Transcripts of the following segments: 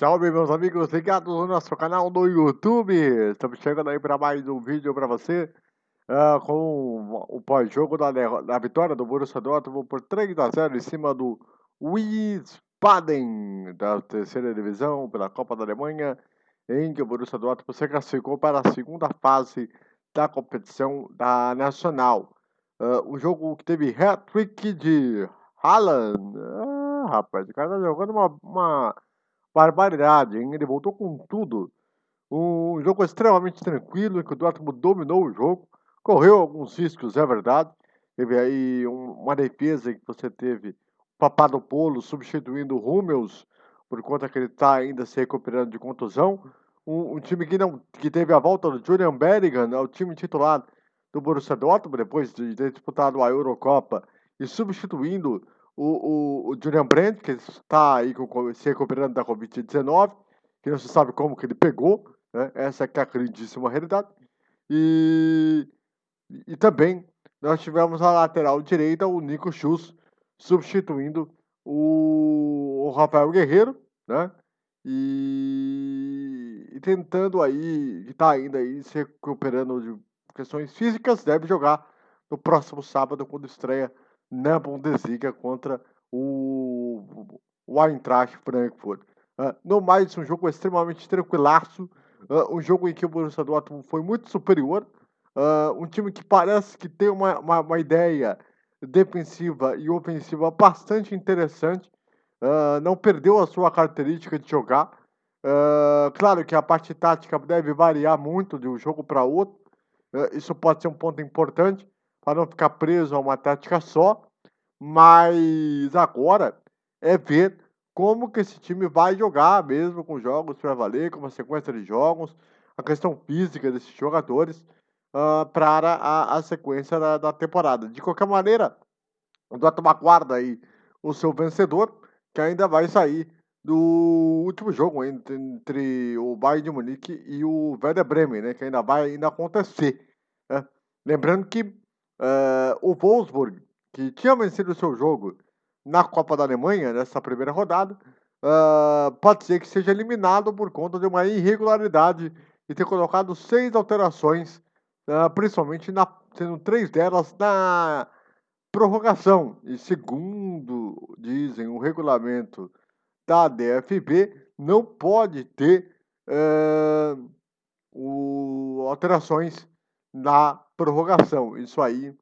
Salve meus amigos ligados no nosso canal do YouTube! Estamos chegando aí para mais um vídeo para você uh, com o pós-jogo da, da, vitória do Borussia Dortmund por 3 a 0 em cima do Wiesbaden da terceira divisão pela Copa da Alemanha em que o Borussia Dortmund se classificou para a segunda fase da competição da Nacional. Uh, um jogo que teve hat-trick de Haaland. Ah, rapaz, o cara tá jogando uma, uma barbaridade, hein? Ele voltou com tudo. Um jogo extremamente tranquilo, em que o Dortmund dominou o jogo, correu alguns riscos, é verdade. Teve aí uma defesa que você teve Papadopoulos substituindo o Hummels, por conta que ele está ainda se recuperando de contusão. Um, um, time que não que teve a volta do Julian Bellingham ao time titular do Borussia Dortmund, depois de ter disputado a Eurocopa, e substituindo o, o, o Julian Brandt, que está aí com, se recuperando da Covid-19, que não se sabe como que ele pegou, né? essa é, a grandíssima realidade. E, e também nós tivemos a lateral direita, o Nico Schuss, substituindo o, o Rafael Guerreiro, né? E, e tentando aí, está ainda aí se recuperando de questões físicas, deve jogar no próximo sábado, quando estreia na Bundesliga contra o, o Eintracht Frankfurt. Uh, no mais, um jogo extremamente tranquilaço, uh, um jogo em que o Borussia Dortmund foi muito superior, uh, um time que parece que tem uma, uma, uma ideia defensiva e ofensiva bastante interessante, não perdeu a sua característica de jogar. claro que a parte tática deve variar muito de um jogo para outro, isso pode ser um ponto importante, para não ficar preso a uma tática só, mas agora é ver como que esse time vai jogar mesmo com jogos para valer, com uma sequência de jogos, a questão física desses jogadores uh, para a, a sequência da, da, temporada. De qualquer maneira, o Dortmund aguarda aí o seu vencedor, que ainda vai sair do último jogo entre, entre o Bayern de Munique e o Werder Bremen, né, que ainda vai ainda acontecer. Né? Lembrando que Uh, o Wolfsburg, que tinha vencido o seu jogo na Copa da Alemanha, nessa primeira rodada, uh, pode ser que seja eliminado por conta de uma irregularidade e ter colocado seis alterações, uh, principalmente na, sendo três delas na prorrogação. E segundo dizem o regulamento da DFB, não pode ter o, alterações na prorrogação. Isso aí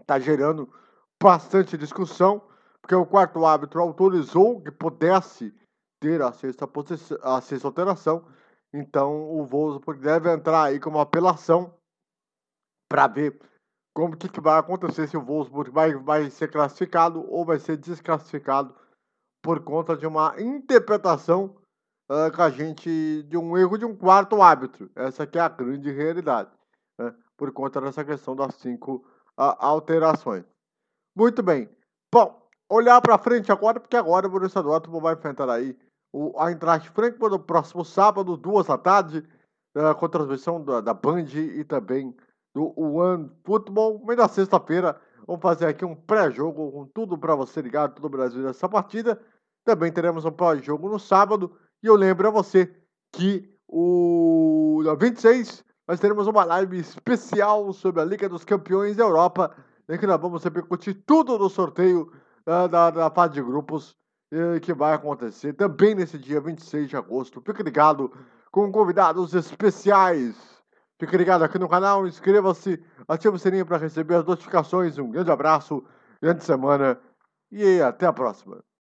está gerando bastante discussão, porque o quarto árbitro autorizou que pudesse ter a sexta, posição, a sexta alteração. Então o Wolfsburg deve entrar aí com uma apelação para ver como que, que, vai acontecer se o Wolfsburg vai, vai ser classificado ou vai ser desclassificado por conta de uma interpretação uh, a gente de um erro de um quarto árbitro. Essa aqui é a grande realidade né, por conta dessa questão das cinco alterações. Muito bem. Bom, olhar para frente agora, porque agora o Borussia Dortmund vai enfrentar aí o Eintracht Frankfurt no próximo sábado, duas da tarde, uh, com transmissão da, da Band e também do One Football. Mas na sexta-feira vamos fazer aqui um pré-jogo com tudo para você ligar, todo o Brasil nessa partida. Também teremos um pós-jogo no sábado. E eu lembro a você que o 26 nós teremos uma live especial sobre a Liga dos Campeões da Europa, em que nós vamos repercutir tudo no sorteio uh, da, da fase de grupos uh, que vai acontecer também nesse dia 26 de agosto. Fique ligado com convidados especiais. Fique ligado aqui no canal, inscreva-se, ative o sininho para receber as notificações. Um grande abraço, grande semana e até a próxima.